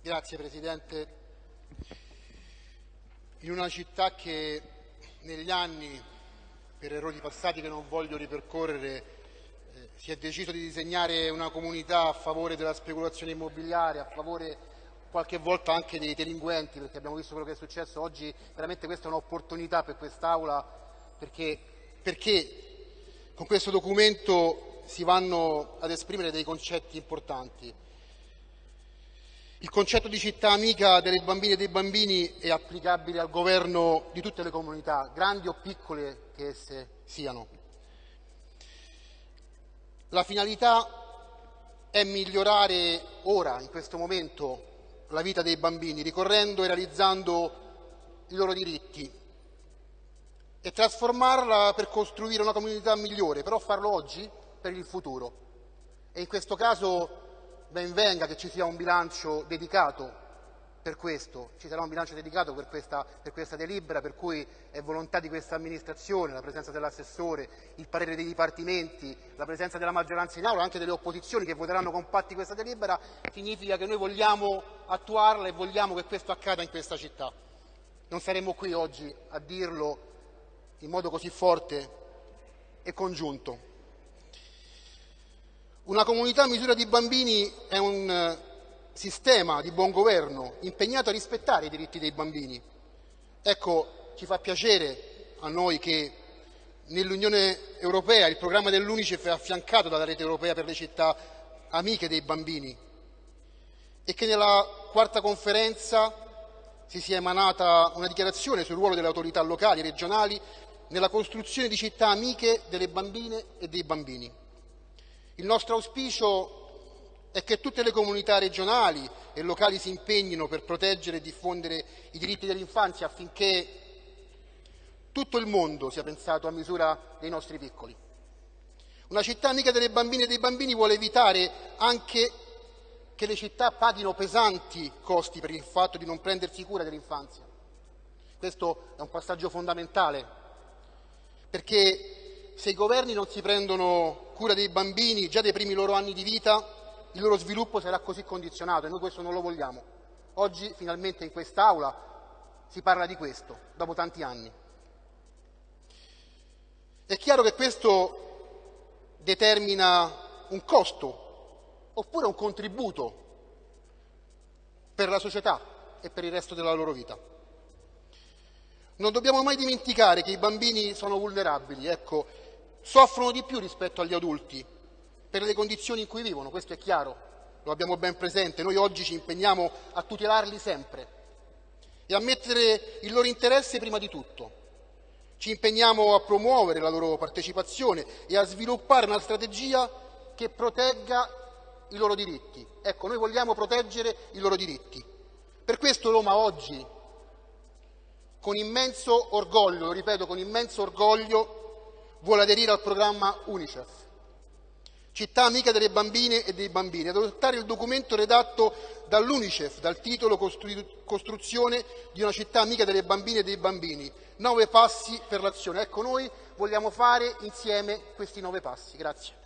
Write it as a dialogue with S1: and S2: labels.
S1: Grazie Presidente. In una città che negli anni, per errori passati che non voglio ripercorrere, eh, si è deciso di disegnare una comunità a favore della speculazione immobiliare, a favore qualche volta anche dei delinquenti, perché abbiamo visto quello che è successo oggi, veramente questa è un'opportunità per quest'Aula, perché, perché con questo documento si vanno ad esprimere dei concetti importanti. Il concetto di città amica delle bambine e dei bambini è applicabile al governo di tutte le comunità, grandi o piccole che esse siano. La finalità è migliorare ora, in questo momento, la vita dei bambini, ricorrendo e realizzando i loro diritti e trasformarla per costruire una comunità migliore, però farlo oggi per il futuro. E in questo caso ben venga che ci sia un bilancio dedicato per questo, ci sarà un bilancio dedicato per questa, per questa delibera, per cui è volontà di questa amministrazione, la presenza dell'assessore, il parere dei dipartimenti, la presenza della maggioranza in aula, anche delle opposizioni che voteranno compatti questa delibera, significa che noi vogliamo attuarla e vogliamo che questo accada in questa città. Non saremmo qui oggi a dirlo in modo così forte e congiunto. Una comunità a misura di bambini è un eh, sistema di buon governo impegnato a rispettare i diritti dei bambini. Ecco, ci fa piacere a noi che nell'Unione Europea il programma dell'Unicef è affiancato dalla rete europea per le città amiche dei bambini e che nella quarta conferenza si sia emanata una dichiarazione sul ruolo delle autorità locali e regionali nella costruzione di città amiche delle bambine e dei bambini. Il nostro auspicio è che tutte le comunità regionali e locali si impegnino per proteggere e diffondere i diritti dell'infanzia affinché tutto il mondo sia pensato a misura dei nostri piccoli. Una città amica delle bambine e dei bambini vuole evitare anche che le città paghino pesanti costi per il fatto di non prendersi cura dell'infanzia. Questo è un passaggio fondamentale, perché se i governi non si prendono cura dei bambini già dai primi loro anni di vita, il loro sviluppo sarà così condizionato e noi questo non lo vogliamo. Oggi finalmente in quest'Aula si parla di questo, dopo tanti anni. È chiaro che questo determina un costo oppure un contributo per la società e per il resto della loro vita. Non dobbiamo mai dimenticare che i bambini sono vulnerabili, ecco, soffrono di più rispetto agli adulti per le condizioni in cui vivono, questo è chiaro, lo abbiamo ben presente. Noi oggi ci impegniamo a tutelarli sempre e a mettere il loro interesse prima di tutto. Ci impegniamo a promuovere la loro partecipazione e a sviluppare una strategia che protegga i loro diritti. Ecco, noi vogliamo proteggere i loro diritti. Per questo Roma oggi, con immenso orgoglio, lo ripeto, con immenso orgoglio, vuole aderire al programma UNICEF, città amica delle bambine e dei bambini, ad adottare il documento redatto dall'UNICEF dal titolo Costruzione di una città amica delle bambine e dei bambini, nove passi per l'azione. Ecco, noi vogliamo fare insieme questi nove passi. Grazie.